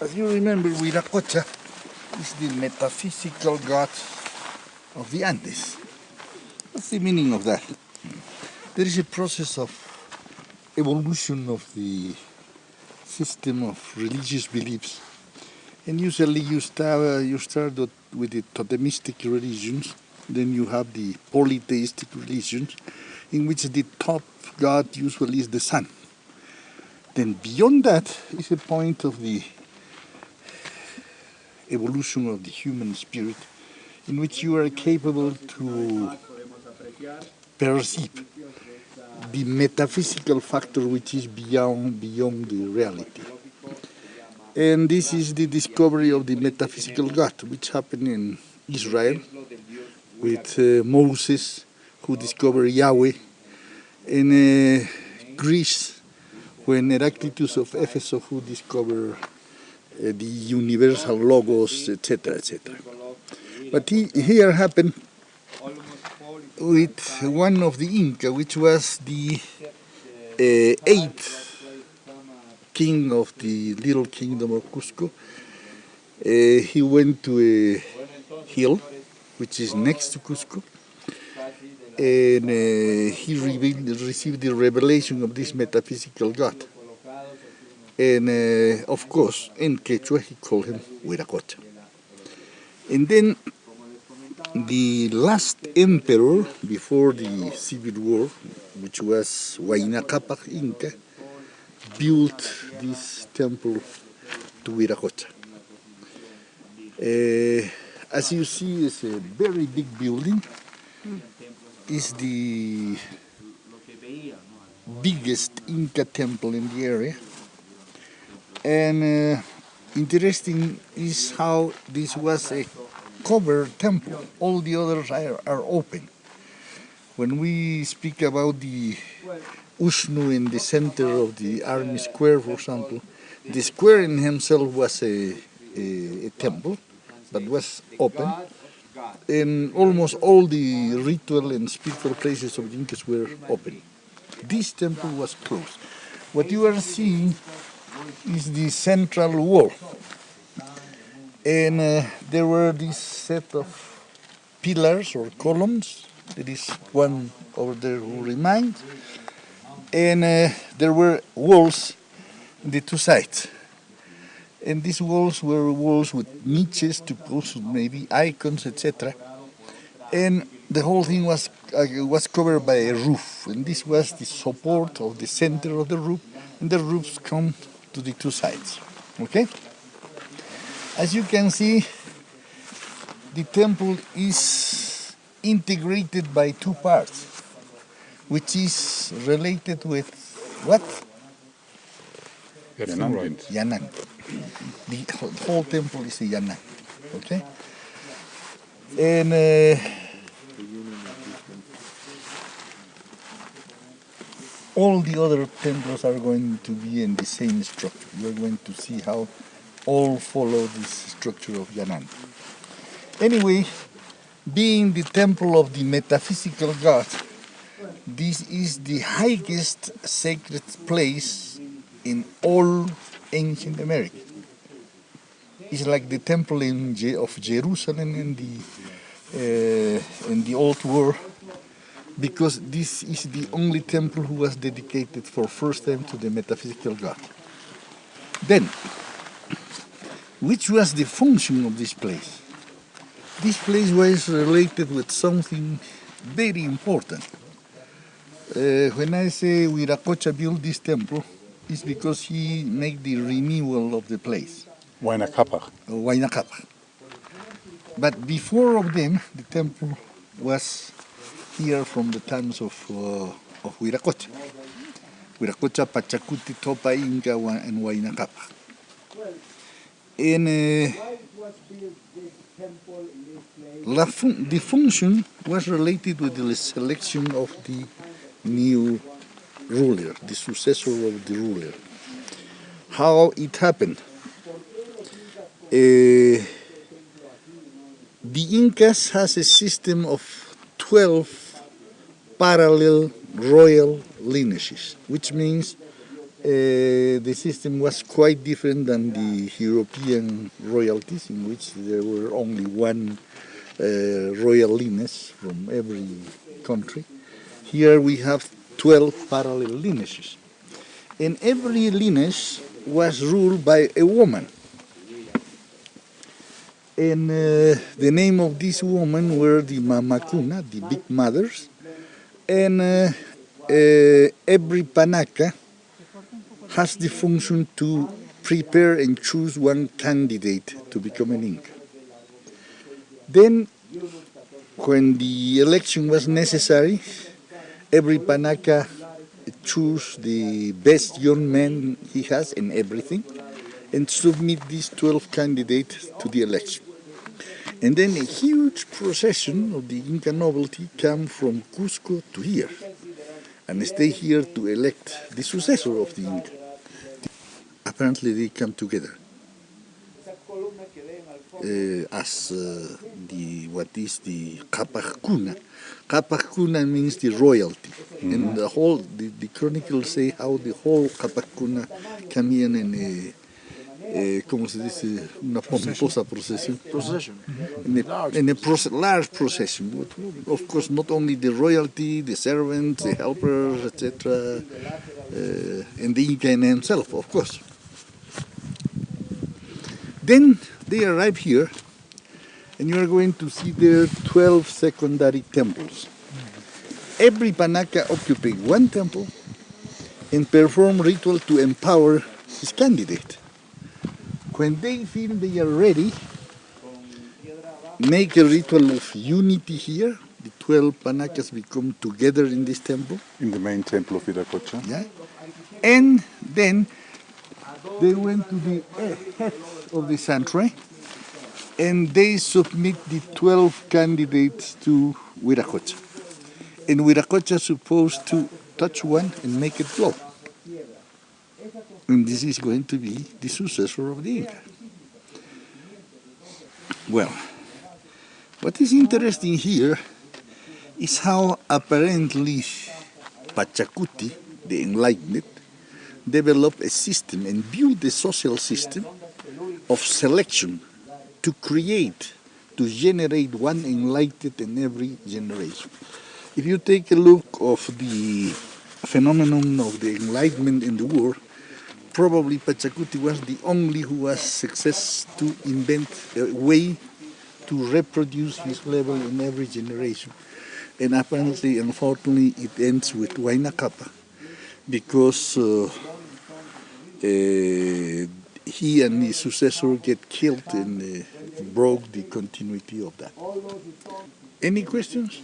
As you remember, Viracocha is the metaphysical god of the Andes. What's the meaning of that? There is a process of evolution of the system of religious beliefs. And usually you start, uh, you start with the totemistic religions, then you have the polytheistic religions, in which the top god usually is the sun. Then beyond that is a point of the evolution of the human spirit in which you are capable to perceive the metaphysical factor which is beyond beyond the reality. And this is the discovery of the metaphysical God, which happened in Israel with uh, Moses, who discovered Yahweh, in uh, Greece, when Heraclitus of Ephesus, who discovered the universal logos, etc., etc. But he, here happened with one of the Inca, which was the uh, eighth king of the little kingdom of Cusco. Uh, he went to a hill, which is next to Cusco, and uh, he revealed, received the revelation of this metaphysical God. And uh, of course, in Quechua, he called him Huiracocha. And then the last emperor before the civil war, which was Huayna Capac Inca, built this temple to Huiracocha. Uh, as you see, it's a very big building. It's the biggest Inca temple in the area and uh, interesting is how this was a covered temple. All the others are, are open. When we speak about the Ushnu in the center of the army square, for example, the square in himself was a, a, a temple, but was open. And almost all the ritual and spiritual places of the Incas were open. This temple was closed. What you are seeing is the central wall. And uh, there were this set of pillars or columns. There is one over there who remains. And uh, there were walls on the two sides. And these walls were walls with niches to put maybe icons, etc. And the whole thing was uh, was covered by a roof, and this was the support of the center of the roof, and the roofs come to the two sides. Okay? As you can see, the temple is integrated by two parts, which is related with what? Yanan, right? The whole temple is a Yanan. Okay? And uh, all the other temples are going to be in the same structure. You're going to see how all follow this structure of Yanan. Anyway, being the temple of the metaphysical God, this is the highest sacred place in all ancient America. It's like the temple in Je of Jerusalem in the uh, in the old world because this is the only temple who was dedicated for first time to the metaphysical God. Then, which was the function of this place? This place was related with something very important. Uh, when I say Huiracocha built this temple, it's because he made the renewal of the place. Huayna. Uh, But before of them, the temple was here from the times of, uh, of Huiracocha. Huiracocha, Pachacuti, Topa, Inca, and Huayna Capac. And uh, fun the function was related with the selection of the new ruler, the successor of the ruler. How it happened? Uh, the Incas has a system of 12 parallel royal lineages, which means Uh, the system was quite different than the European royalties, in which there were only one uh, royal lineage from every country. Here we have 12 parallel lineages. And every lineage was ruled by a woman. And uh, the name of these women were the Mamakuna, the big mothers. And uh, uh, every Panaka has the function to prepare and choose one candidate to become an Inca. Then, when the election was necessary, every Panaka choose the best young man he has in everything and submit these 12 candidates to the election. And then a huge procession of the Inca nobility come from Cusco to here and stay here to elect the successor of the Inca apparently they come together uh, as uh, the what is the Kapakuna. Kapakuna means the royalty, mm. and the whole the, the chronicles say how the whole Kapakuna come in and. Uh, eh, como se dice, una pomposa procession. Procession. In a, in a proce large procession. Of course, not only the royalty, the servants, the helpers, etc., uh, and the Inca himself, of course. Then they arrive here, and you are going to see there 12 secondary temples. Every Panaka occupies one temple and perform ritual to empower his candidate. When they feel they are ready, make a ritual of unity here. The 12 Panakas become together in this temple. In the main temple of Viracocha. Yeah. And then they went to the head of the sanctuary and they submit the 12 candidates to Viracocha. And Viracocha is supposed to touch one and make it glow. And this is going to be the successor of the Inca. Well, what is interesting here is how apparently Pachacuti, the enlightened, developed a system and built a social system of selection to create, to generate one enlightened in every generation. If you take a look of the phenomenon of the enlightenment in the world, probably Pachacuti was the only who was success to invent a way to reproduce his level in every generation. And apparently, unfortunately, it ends with Huayna Capac because uh, uh, he and his successor get killed and uh, broke the continuity of that. Any questions?